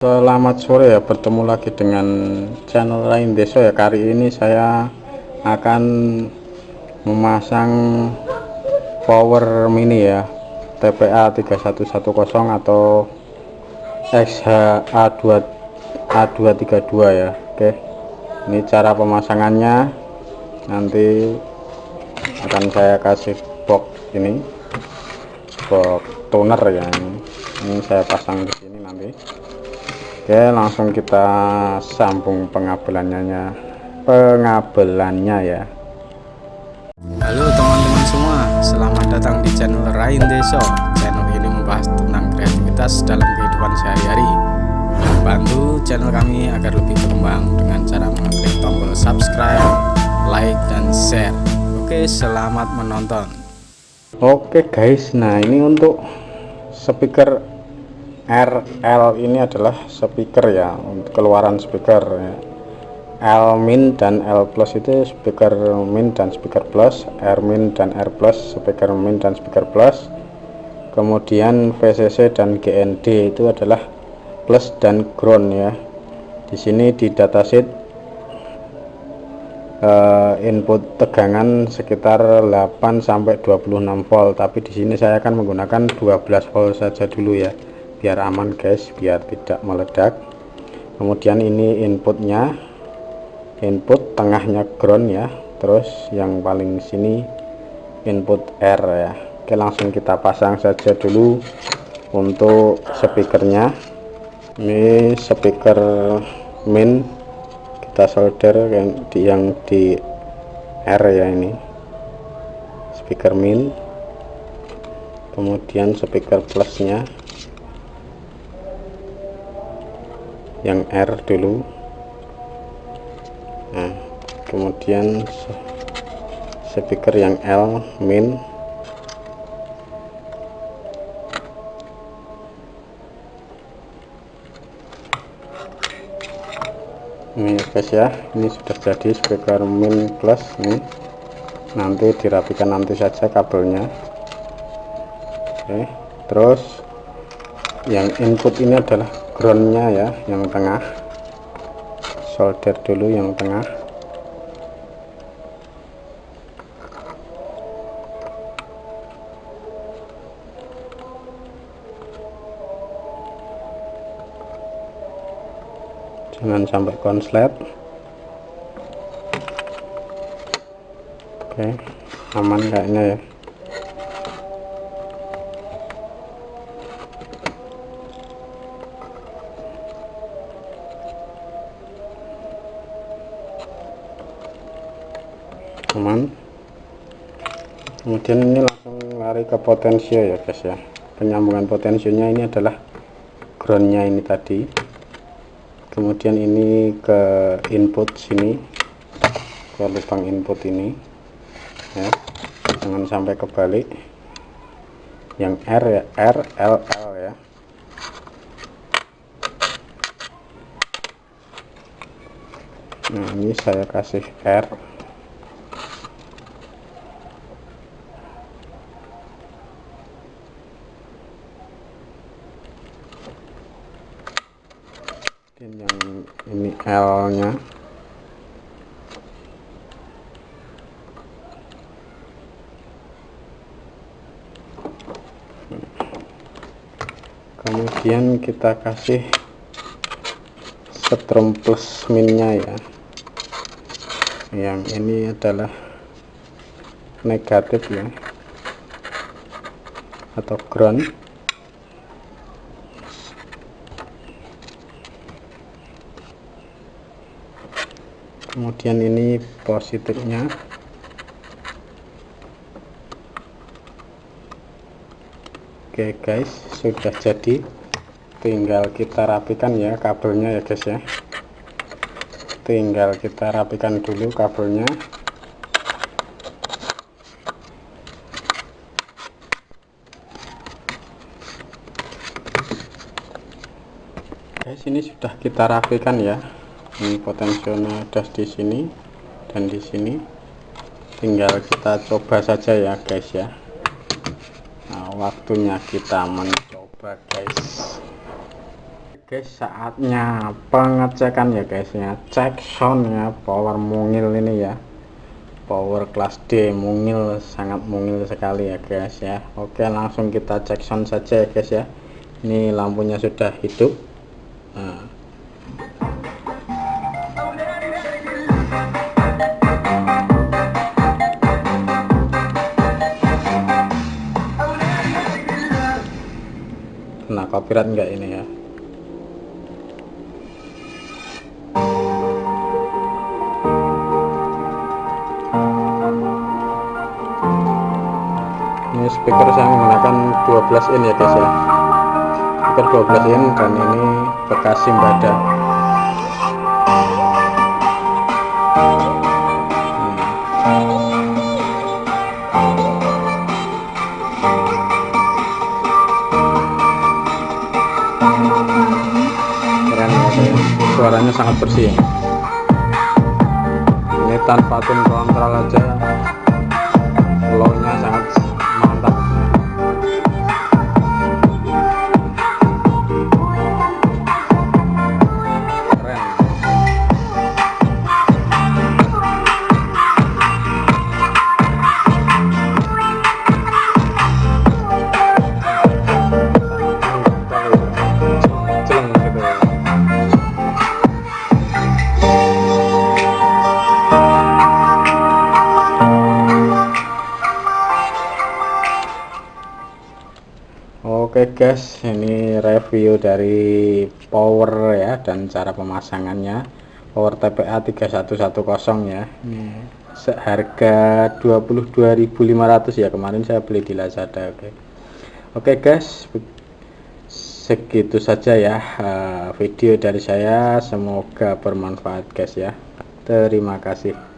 Selamat sore ya bertemu lagi dengan channel lain desa ya. Kali ini saya akan memasang power mini ya TPA 3110 atau XHA2 A232 ya. Oke ini cara pemasangannya. Nanti akan saya kasih box ini box toner ya ini, ini saya pasang di sini nanti Oke langsung kita sambung pengabelannya pengabelannya ya. Halo teman-teman semua selamat datang di channel Rain Deso. Channel ini membahas tentang kreativitas dalam kehidupan sehari-hari. Bantu channel kami agar lebih berkembang dengan cara mengklik tombol subscribe like dan share. Oke selamat menonton. Oke guys. Nah ini untuk speaker RL ini adalah speaker ya untuk keluaran speaker ya. L min dan L plus itu speaker min dan speaker plus R min dan R plus speaker min dan speaker plus. Kemudian VCC dan GND itu adalah plus dan ground ya. Di sini di datasheet uh, input tegangan sekitar 8 sampai 26 volt tapi di sini saya akan menggunakan 12 volt saja dulu ya biar aman guys biar tidak meledak. Kemudian ini inputnya. Input tengahnya ground ya. Terus yang paling sini input R ya. Oke langsung kita pasang saja dulu untuk speakernya. Ini speaker min kita solder yang di, yang di R ya ini. Speaker min kemudian speaker plusnya yang R dulu. Nah kemudian speaker yang L min. Ini guys ya. Ini sudah jadi speaker min plus ini. Nanti dirapikan nanti saja kabelnya. Oke terus yang input ini adalah groundnya ya yang tengah. Solder dulu yang tengah. Jangan sampai konslet. Oke aman kayaknya ya kemudian ini langsung lari ke potensio ya guys ya. Penyambungan potensinya ini adalah groundnya ini tadi. Kemudian ini ke input sini ke lubang input ini ya. Jangan sampai kebalik. Yang R ya R L L ya. Nah ini saya kasih R yang ini L nya kemudian kita kasih strom plus minnya ya. Yang ini adalah negatif ya. Atau ground kemudian ini positifnya. Oke guys sudah jadi. Tinggal kita rapikan ya kabelnya ya guys ya. Tinggal kita rapikan dulu kabelnya. Guys ini sudah kita rapikan ya ini potensialnya ada di sini dan di sini. Tinggal kita coba saja ya guys ya. Nah waktunya kita mencoba guys. Guys saatnya pengecekan ya guys ya. Cek sound ya power mungil ini ya. Power class D mungil sangat mungil sekali ya guys ya. Oke langsung kita cek sound saja ya guys ya. Ini lampunya sudah hidup. Nah. Kena copyright enggak ini ya? Ini speaker saya menggunakan 12 in ya guys ya. Speaker 12 in dan ini bekas simbada suaranya sangat bersih. Ini tanpa tune kontrol aja. Low nya sangat Oke guys, ini review dari power ya dan cara pemasangannya. Power TPA 3110 ya. Ini seharga 22.500 ya. Kemarin saya beli di Lazada, oke. Oke guys, segitu saja ya eh, video dari saya. Semoga bermanfaat guys ya. Terima kasih.